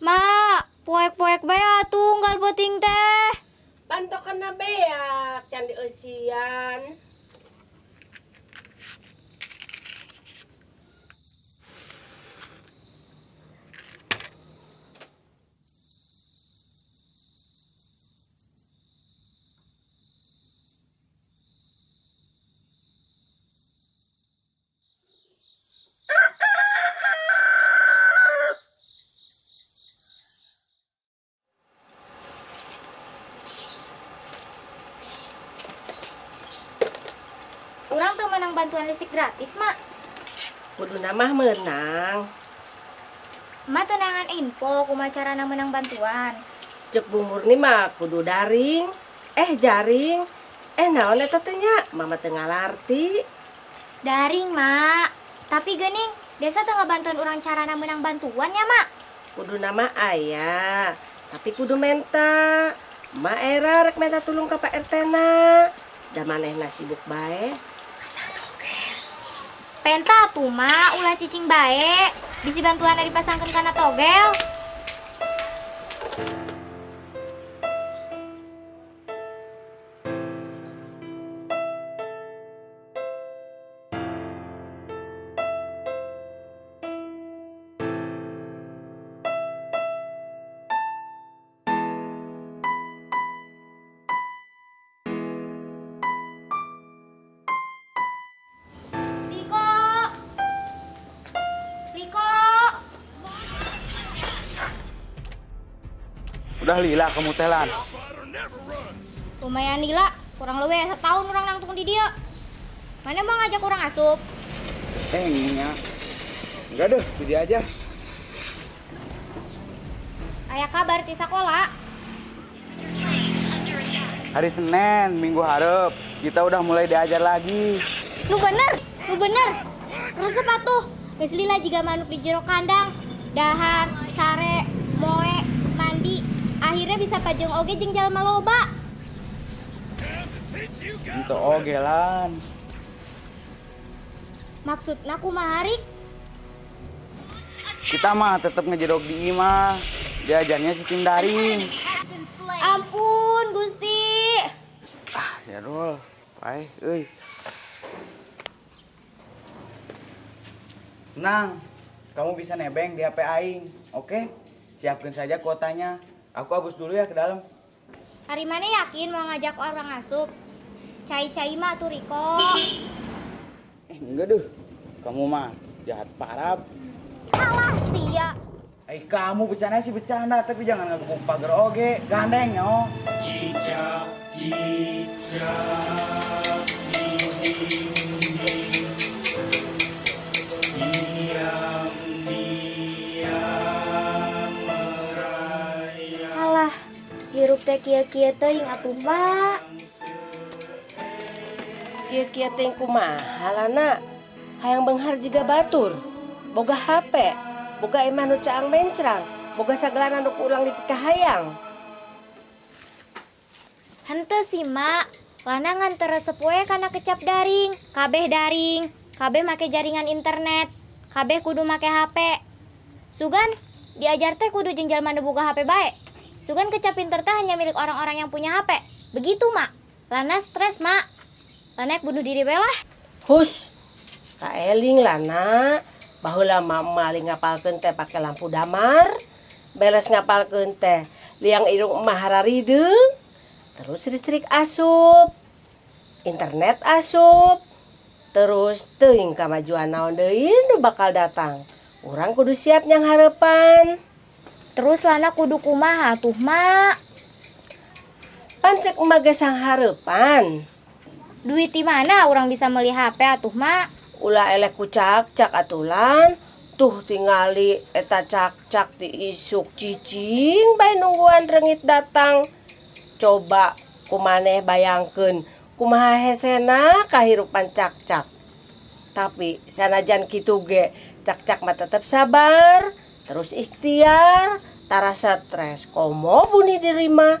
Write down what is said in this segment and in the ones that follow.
Mak, poek-poek baya tunggal beting teh. Pantokan na beak, can di Orang tuh menang bantuan listrik gratis, Mak. Kudu nama menang. Mak tenangan info kumacara menang bantuan. Cek Bu Murni mah kudu daring. Eh jaring. Eh naon eta teh nya? Mama tengah larti. Daring, Mak. Tapi gening, desa tengah bantuan orang cara menang bantuan ya, Mak. Kudu nama ayah. Tapi kudu menta. Ma era rek menta tulung ka Pak RT na. Da manehna sibuk bae. Penta tuh, Mak, ulah cicing bae. Bisi bantuan dipasangkan karena togel. Udah lila kamu telan. Lumayan nila, kurang lebih setahun orang nangtung di dia. Mana mau ngajak orang asup? Eh, ininya. Enggak deh, jadi aja. Ayah kabar di sekolah. Hari Senin, minggu harap, kita udah mulai diajar lagi. Lu bener, lu bener. Resep atuh. Geus lila jiga manuk di jero kandang. Dahar, sare. Akhirnya bisa pajeng oge jeung jalma loba. Itu ogelan. Maksudna kumaha Rik? Kita mah tetap ngejedok di imah. Diajarnya sistem daring. Ampun, Gusti. Ah, ya dol. Pai, euy. Tenang, kamu bisa nebeng di HP Aing, oke? Siapkan saja kuotanya. Aku habis dulu ya ke dalam. Hari mana yakin mau ngajak orang asup? Cai-cai mah tuh Riko. Eh, enggak deh. Kamu mah jahat parah. Alah, sia. Eh, kamu bercanda sih bercanda, tapi jangan ngeguguk pagar oge. Gandeng, yo. Alah, teh kieu-kieu teuing atuh, Mak. Kia-kia teh kumaha lana. Hayang benghar juga batur. Boga HP. Boga emah nu caang mencrang. Boga sagelana nu ulang di hayang. Henteu sih, Mak. Lana nganter resep we kana kecap daring, kabeh daring, kabeh make jaringan internet, kabeh kudu make HP. Sugan, diajar teh kudu jengjal mana buka HP bae. Sugan kecap pinter teh hanya milik orang-orang yang punya HP. Begitu, Mak. Lana stres, Mak. Lana bunuh diri we lah. Hus. Kaeling lana. Bahula mama maling ngapalkeun teh pake lampu damar. Beres ngapalkeun teh liang irung emah hararideung. Terus listrik asup. Internet asup. Terus teuing kamajuan naon deui bakal datang. Urang kudu siap nyang harapan. terus lana kudu kumaha tuh mak pancek emak gesang harapan duit di mana orang bisa beli HP atuh mak ulah elek kucak cak atulan. Tuh tingali eta cak cak di isuk cicing bay nungguan rengit datang. Coba kumaneh bayangkan kumaha hesena kahirupan cak cak tapi sanajan kitu ge cak cak mah tetap sabar. terus ikhtiar tara stres. Komo bunuh diri mah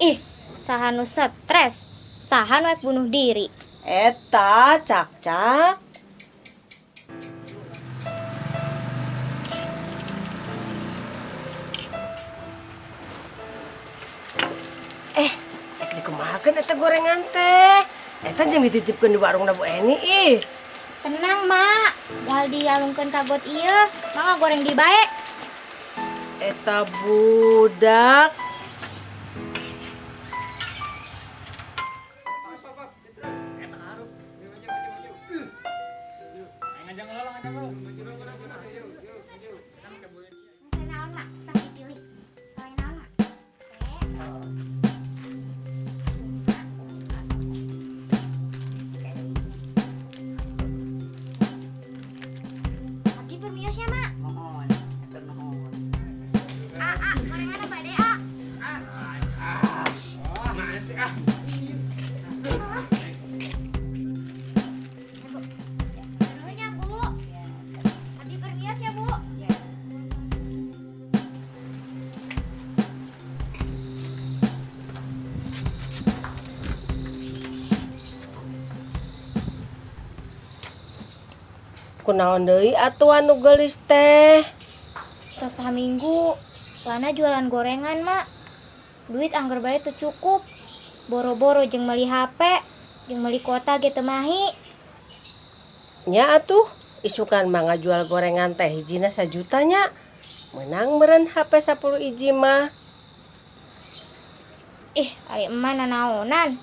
ih sahanu stres. Sahan wek bunuh diri. Eta cak cak eh rek dikemahakeun eta gorengan teh. Eta jamit itu di warung nabu Eni ih. Tenang, Mak. Wal dialungkeun kagot ieu, mangga goreng di bae. Eta budak kunaon Dewi atuan nugelis teh? Tos minggu Lana jualan gorengan mak duit anggar bae teu cukup. Boro-boro jeung meuli HP meuli beli kota teu mahi. Nya atuh isukan mangga jual gorengan teh hijina sajutanya menang meren HP 10 hiji mah ih ari emak nanaonan.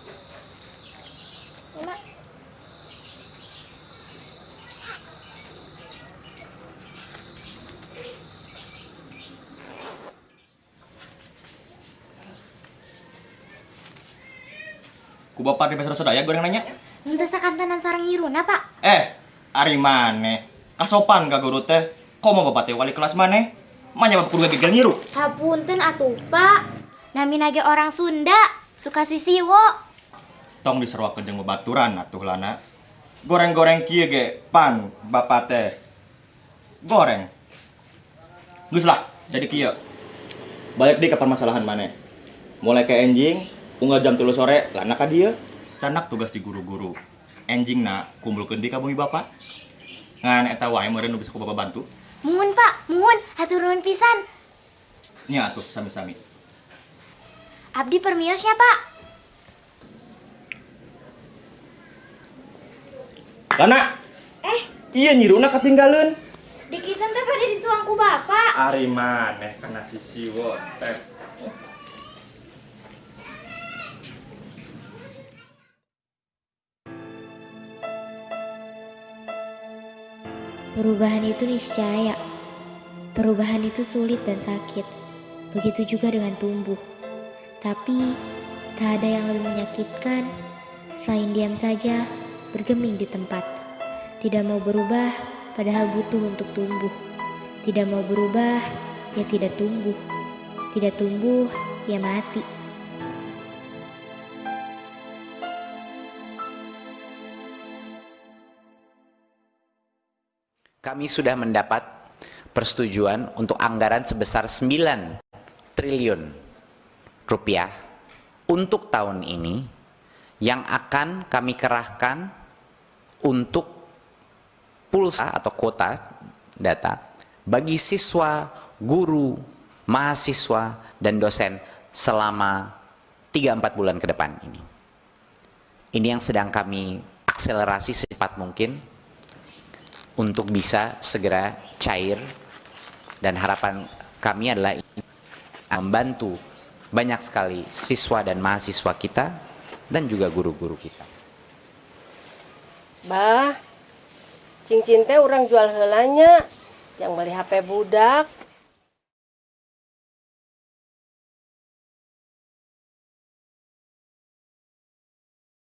Ku bapak di pasar sedaya goreng nanya. Henteu sakantenan sareng iruna, Pak. Eh, ari maneh? Kasopan ka guru teh. Komo bapak teh wali kelas maneh? Manya bapak kudu nyiru. Hapunten atuh, Pak. Nami nage orang Sunda, suka sisiwo. Tong diseruakeun jeung babaturan atuh lana. Goreng-goreng kieu ge pan bapak teh. Goreng. Geus lah, jadi kieu. Balik deui ka permasalahan maneh. Mulai ke enjing, unggal jam 3 sore, lana ka dieu. Canak tugas di guru-guru. Enjing na kumpulkeun di ka bumi bapak. Ngan eta wae meureun nu bisa ku bapak bantu. Muhun, Pak. Muhun, hatur nuhun pisan. Nya atuh sami-sami. Abdi permiosnya, Pak. Lana, Eh, iya nyiruna ketinggalan. dikitan teh pada dituang ku Bapak. Ari maneh kana sisi wo teh. Perubahan itu niscaya. Perubahan itu sulit dan sakit. Begitu juga dengan tumbuh. Tapi tak ada yang lebih menyakitkan selain diam saja bergeming di tempat. Tidak mau berubah padahal butuh untuk tumbuh. Tidak mau berubah ya tidak tumbuh. Tidak tumbuh ya mati. Kami sudah mendapat persetujuan untuk anggaran sebesar 9 triliun rupiah untuk tahun ini yang akan kami kerahkan untuk pulsa atau kuota data bagi siswa, guru, mahasiswa, dan dosen selama 3-4 bulan ke depan ini. Ini yang sedang kami akselerasi secepat mungkin untuk bisa segera cair dan harapan kami adalah membantu banyak sekali siswa dan mahasiswa kita dan juga guru-guru kita. Bah, cincin teh orang jual helanya. Yang beli HP budak.